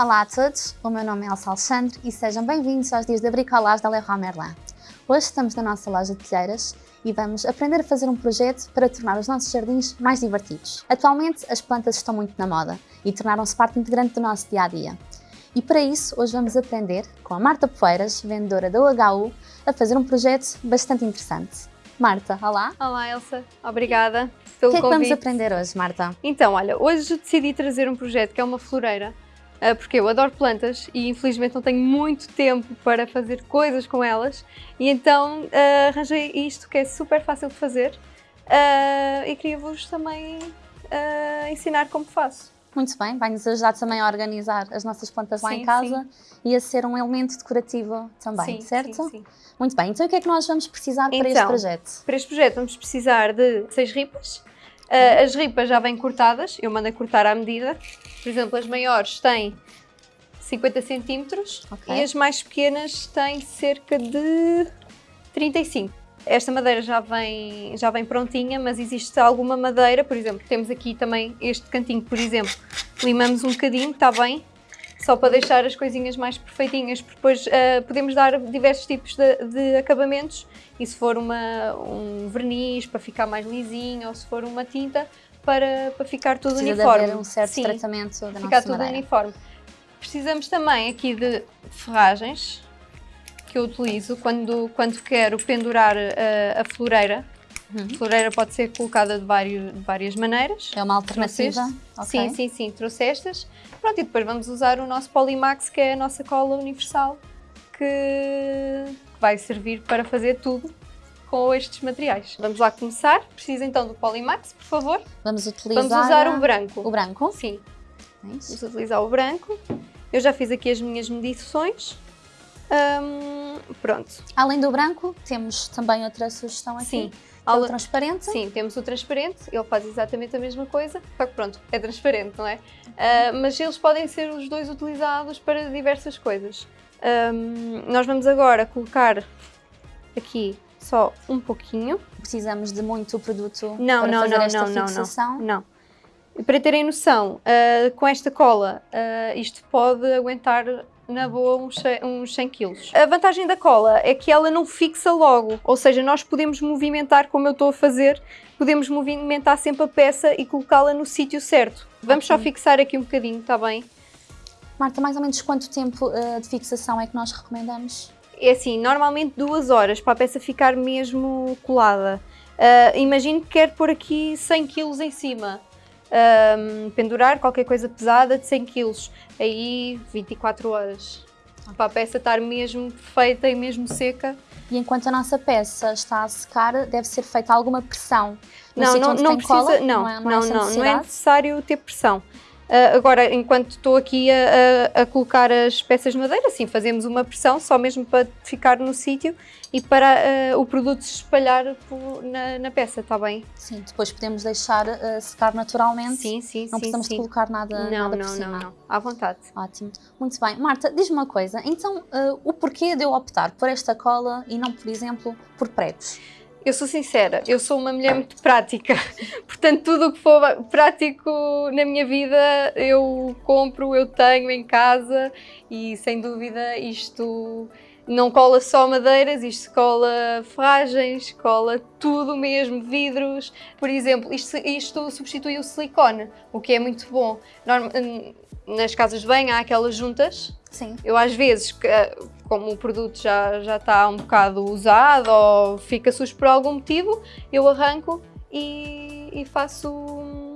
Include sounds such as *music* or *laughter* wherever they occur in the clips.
Olá a todos, o meu nome é Elsa Alexandre e sejam bem-vindos aos dias de bricolage da Leroy Merlin. Hoje estamos na nossa loja de telheiras e vamos aprender a fazer um projeto para tornar os nossos jardins mais divertidos. Atualmente as plantas estão muito na moda e tornaram-se parte integrante do nosso dia-a-dia. -dia. E para isso, hoje vamos aprender com a Marta Poeiras, vendedora da UHU, a fazer um projeto bastante interessante. Marta, olá! Olá Elsa, obrigada pelo convite. O que é que convite. vamos aprender hoje, Marta? Então, olha, hoje decidi trazer um projeto que é uma floreira porque eu adoro plantas e infelizmente não tenho muito tempo para fazer coisas com elas e então uh, arranjei isto que é super fácil de fazer uh, e queria-vos também uh, ensinar como faço. Muito bem, vai-nos ajudar também a organizar as nossas plantas lá sim, em casa sim. e a ser um elemento decorativo também, sim, certo? Sim, sim. Muito bem, então o que é que nós vamos precisar então, para este projeto? Para este projeto vamos precisar de seis ripas, Uh, as ripas já vêm cortadas, eu mando cortar à medida. Por exemplo, as maiores têm 50 centímetros okay. e as mais pequenas têm cerca de 35. Esta madeira já vem, já vem prontinha, mas existe alguma madeira, por exemplo, temos aqui também este cantinho, por exemplo, limamos um bocadinho, está bem? Só para deixar as coisinhas mais perfeitinhas, porque depois uh, podemos dar diversos tipos de, de, acabamentos e se for uma, um verniz para ficar mais lisinho ou se for uma tinta para, para ficar tudo Precisa uniforme. Haver um certo Sim, tratamento da ficar tudo madeira. uniforme. Precisamos também aqui de ferragens que eu utilizo quando, quando quero pendurar a, a floreira. Uhum. A floreira pode ser colocada de, vários, de várias maneiras. É uma alternativa? Okay. Sim, sim, sim, trouxe estas. Pronto, e depois vamos usar o nosso Polymax, que é a nossa cola universal, que vai servir para fazer tudo com estes materiais. Vamos lá começar. Precisa então do Polymax, por favor. Vamos utilizar... Vamos usar o branco. O branco? Sim. É Vamos utilizar o branco. Eu já fiz aqui as minhas medições. Hum, pronto. Além do branco, temos também outra sugestão aqui. Sim. É o transparente? Sim, temos o transparente, ele faz exatamente a mesma coisa, só que pronto, é transparente, não é? Uh, mas eles podem ser os dois utilizados para diversas coisas. Um, nós vamos agora colocar aqui só um pouquinho. Precisamos de muito produto não, para não, fazer não, esta não, fixação? Não, não. Para terem noção, uh, com esta cola, uh, isto pode aguentar na boa uns, uns 100 kg. A vantagem da cola é que ela não fixa logo, ou seja, nós podemos movimentar como eu estou a fazer, podemos movimentar sempre a peça e colocá-la no sítio certo. Vamos okay. só fixar aqui um bocadinho, está bem? Marta, mais ou menos quanto tempo uh, de fixação é que nós recomendamos? É assim, normalmente duas horas para a peça ficar mesmo colada. Uh, imagino que quer pôr aqui 100 kg em cima um, pendurar qualquer coisa pesada de 100 kg, aí 24 horas, para a peça estar mesmo perfeita e mesmo seca. E enquanto a nossa peça está a secar, deve ser feita alguma pressão? não, não, não precisa, cola? não, não, é, não, não, não é necessário ter pressão. Uh, agora, enquanto estou aqui a, a, a, colocar as peças de madeira, sim, fazemos uma pressão só mesmo para ficar no sítio e para uh, o produto se espalhar por, na, na, peça, está bem? Sim, depois podemos deixar uh, secar naturalmente. Sim, sim, Não sim, precisamos sim. de colocar nada, não, nada não, por cima. Não, não, à vontade. Ótimo, muito bem. Marta, diz-me uma coisa, então o porquê de eu optar por esta cola e não, por exemplo, por pregos? Eu sou sincera, eu sou uma mulher muito prática, *laughs* portanto tudo o que for prático na minha vida eu compro, eu tenho em casa e sem dúvida isto não cola só madeiras, isto cola ferragens, cola tudo mesmo, vidros. Por exemplo, isto, isto substitui o silicone, o que é muito bom. Norm, nas casas de banho há aquelas juntas. Sim. Eu às vezes, como o produto já, já está um bocado usado ou fica sujo por algum motivo, eu arranco e, e faço,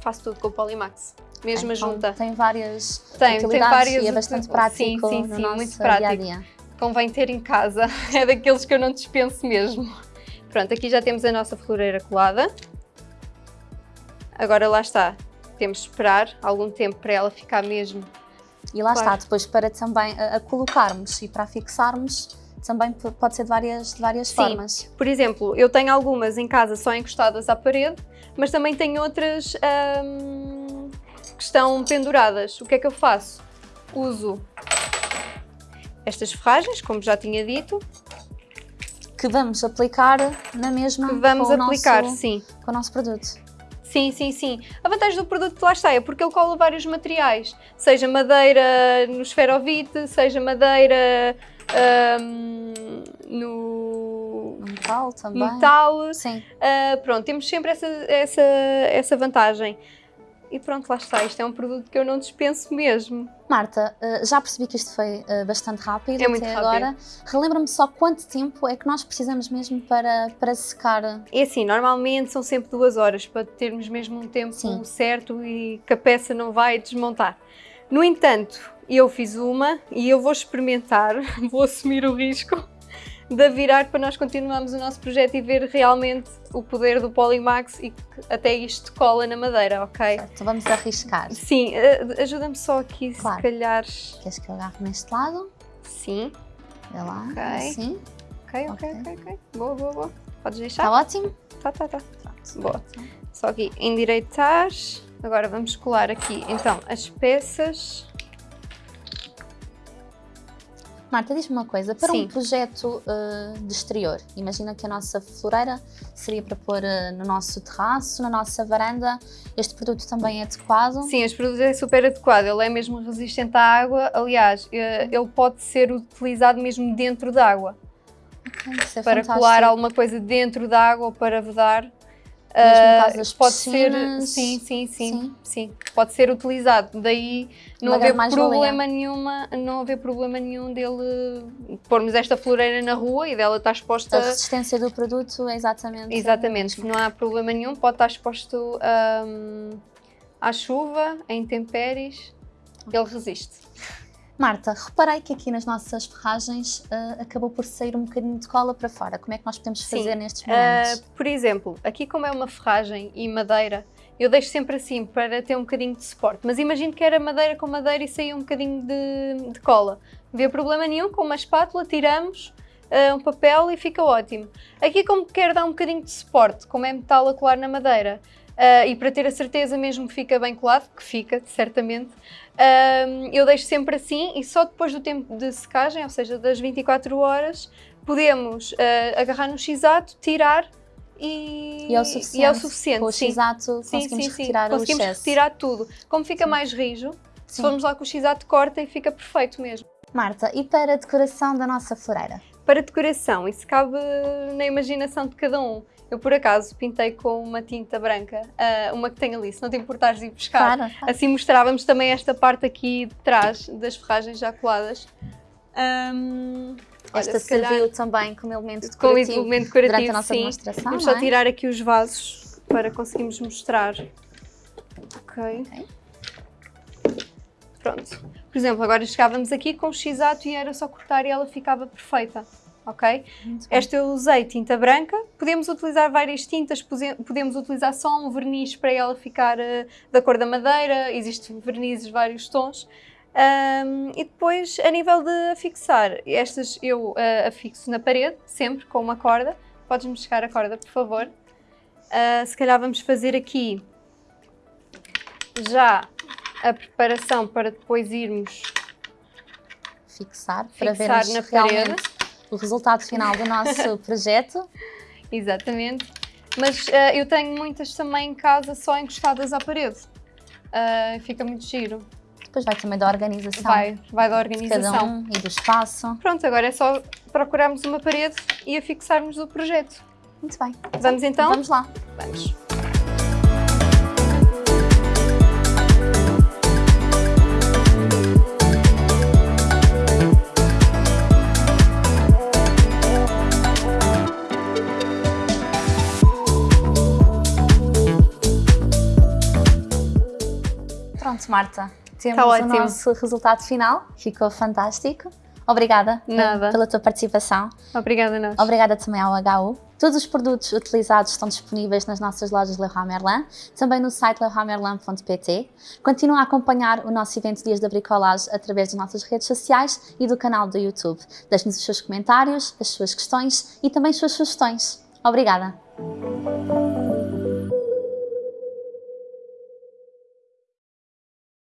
faço tudo com o Polymax. Mesma então, junta. Tem várias tem, tem várias e é bastante prático sim, sim, no sim, nosso muito prático. dia a dia. Convém ter em casa, *laughs* é daqueles que eu não dispenso mesmo. Pronto, aqui já temos a nossa floreira colada. Agora lá está, temos de esperar algum tempo para ela ficar mesmo e lá claro. está, depois para também a, a, colocarmos e para a fixarmos, também pode ser de várias, de várias Sim. formas. Por exemplo, eu tenho algumas em casa só encostadas à parede, mas também tenho outras hum, que estão penduradas. O que é que eu faço? Uso estas ferragens, como já tinha dito. Que vamos aplicar na mesma que vamos com aplicar, o nosso, sim. com o nosso produto. Sim, sim, sim. A vantagem do produto lá está é porque ele cola vários materiais, seja madeira no esferovite, seja madeira um, no metal também. Metal. Sim. Uh, pronto, temos sempre essa, essa, essa vantagem. E pronto, lá está. Isto é um produto que eu não dispenso mesmo. Marta, uh, já percebi que isto foi uh, bastante rápido é muito até rápido. agora. Relembra-me só quanto tempo é que nós precisamos mesmo para, para secar? É assim, normalmente são sempre duas horas para termos mesmo um tempo Sim. certo e que a peça não vai desmontar. No entanto, eu fiz uma e eu vou experimentar, *laughs* vou assumir o risco de virar para nós continuarmos o nosso projeto e ver realmente o poder do Polymax e que até isto cola na madeira, ok? Certo, então vamos arriscar. Sim, uh, ajuda-me só aqui, Claro. se calhar. Queres que eu agarre neste lado? Sim, Vê lá, Ok. assim. ok, ok, Ok. ok. Boa, boa, boa. Podes Está deixar? ótimo? Tá, tá, tá. Pronto. Boa. Só aqui endireitar. Agora vamos colar aqui então as peças. Marta, diz-me uma coisa, para Sim. um projeto uh, de exterior, imagina que a nossa floreira seria para pôr uh, no nosso terraço, na nossa varanda, este produto também é adequado? Sim, este produto é super adequado, ele é mesmo resistente à água. Aliás, eh, ele pode ser utilizado mesmo dentro da água, Ok, isso é para fantástico. colar alguma coisa dentro da água ou para vedar. Mesmo Ah, pode ser, piscinas? sim, sim, sim, Sim. sim, pode ser utilizado. Daí não haver problema nenhuma, não haver problema nenhum dele pormos esta floreira na rua e dela estar exposta A resistência do produto é exatamente... Exatamente, não há problema nenhum, pode estar exposto hum, à chuva, a intempéries, ele resiste. Marta, reparei que aqui nas nossas ferragens uh, acabou por sair um bocadinho de cola para fora. Como é que nós podemos Sim. fazer nestes Ah, momentos? por exemplo, aqui como é uma ferragem e madeira, eu deixo sempre assim para ter um bocadinho de suporte, mas imagino que era madeira com madeira e saía um bocadinho de, de cola. Não havia problema nenhum, com uma espátula tiramos ah, um papel e fica ótimo. Aqui como quero dar um bocadinho de suporte, como é metal a colar na madeira, ah, e para ter a certeza mesmo que fica bem colado, que fica, certamente, ah, eu deixo sempre assim e só depois do tempo de secagem, ou seja, das 24 horas, podemos ah, agarrar no x-ato, tirar e, E é o suficiente. e é o suficiente, Com o. X-ato conseguimos sim, sim. retirar Conseguimos o excesso. retirar tudo. Como fica Sim. mais rijo, se formos lá com o x-ato corta e fica perfeito mesmo. Marta, e para a decoração da nossa floreira? Para decoração, isso cabe na imaginação de cada um. Eu, por acaso, pintei com uma tinta branca, ah, uma que tem ali, se não te importares de ir buscar. Claro, claro. Assim mostrávamos também esta parte aqui de trás das ferragens já coladas. Olha, Esta se calhar, serviu também como elemento decorativo elemento decorativo, durante a nossa sim. demonstração, Vamos não só é? tirar aqui os vasos para conseguirmos mostrar. Ok. Ok. Pronto. Por exemplo, agora chegávamos aqui com o x-ato e era só cortar e ela ficava perfeita. Ok? Esta eu usei tinta branca. Podemos utilizar várias tintas, podemos utilizar só um verniz para ela ficar eh, da cor da madeira. Existem vernizes de vários tons. Ahm, e depois, a nível de afixar, estas eu eh, afixo na parede, sempre com uma corda. Podes-me chegar a corda, por favor. Ah, se calhar vamos fazer aqui já a preparação para depois irmos Fixar, para Fixar vermos na realmente parede. o resultado final do nosso *laughs* projeto. Exatamente. Mas ah, eu tenho muitas também em casa só encostadas à parede. Ah, fica muito giro. Depois vai também da organização Vai, vai da de cada organização. um e do espaço. Pronto, agora é só procurarmos uma parede e afixarmos o projeto. Muito bem. Vamos então? Vamos lá. Vamos. Marta. Temos Tá o nosso resultado final. Ficou fantástico. Obrigada eh, Nada. pela tua participação. Obrigada, Nós. Obrigada também ao HU. Todos os produtos utilizados estão disponíveis nas nossas lojas Leroy Merlin, também no site leroymerlin.pt. Continua a acompanhar o nosso evento Dias da Bricolage através das nossas redes sociais e do canal do YouTube. Deixe-nos os seus comentários, as suas questões e também as suas sugestões. Obrigada!